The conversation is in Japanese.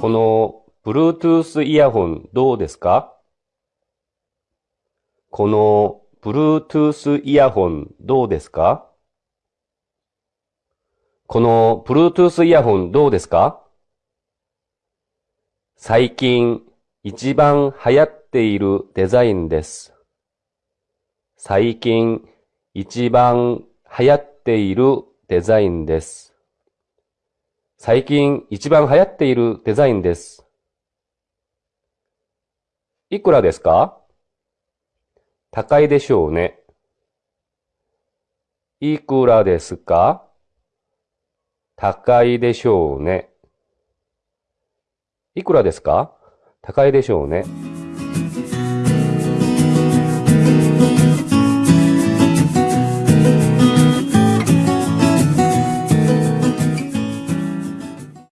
この Bluetooth イヤホンどうですか？この Bluetooth イヤホンどうですか？この Bluetooth イヤホンどうですか？最近一番流行っているデザインです。最近一番流行っているデザインです。最近一番流行っているデザインです。いくらですか？高いでしょうね。いくらですか？高いでしょうね。いくらですか？高いでしょうね。